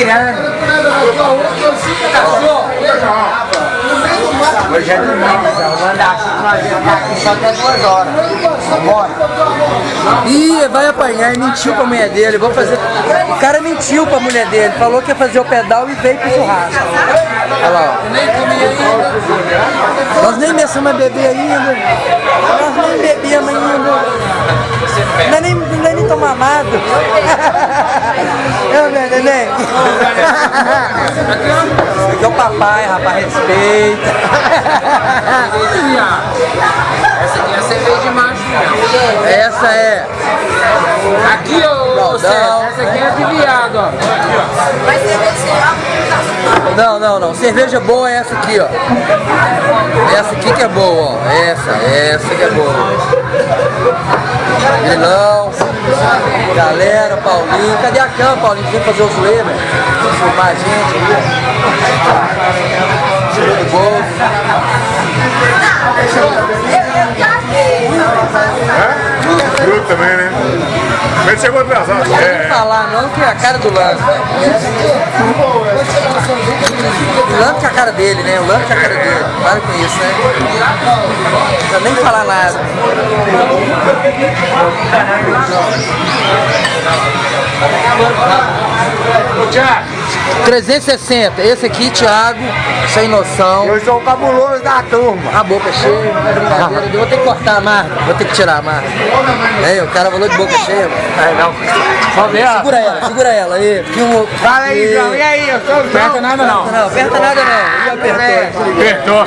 tirando. Hoje é domingo, então. Manda assim que nós vamos ficar aqui só até duas horas. Vambora. Ih, vai apanhar, mentiu pra mulher dele. Vou fazer. O cara mentiu pra mulher dele, falou que ia fazer o pedal e veio pro churrasco. Olha lá, ó. Nós nem começamos a beber ainda. Nós nem bebemos ainda. Não é nem, não é nem tomar amado. Eu, meu neném. Aqui é o papai, rapaz, respeita. Essa aqui é cerveja de macho. Essa é. Aqui, ô César, essa aqui é de viado, ó. Não, não, não. Cerveja boa é essa aqui, ó. Essa aqui que é boa, ó. Essa, essa que é boa. Grilão, galera, Paulinho. Cadê a cama, Paulinho? Vem fazer o zoeira. Filmar a gente ali. Tirou do bolso. Também, né? Mas chegou atrasado. Não É, falar não, que é a cara do Lance. Cara dele, né? O Lance que é a cara dele. Para com isso, né? Não precisa nem falar nada. Tiago, 360, esse aqui, Thiago, sem noção. Eu sou o cabuloso da turma. A boca cheia, brincadeira. Eu vou ter que cortar a marca, vou ter que tirar a marca. É, o cara falou de boca cheia. É, não. Só ver, ó. Segura ela, segura ela aí. Filma. Fala aí, João. E aí, eu sou o João. Aperta nada não. Não, aperta nada não. Ih, apertou. apertou.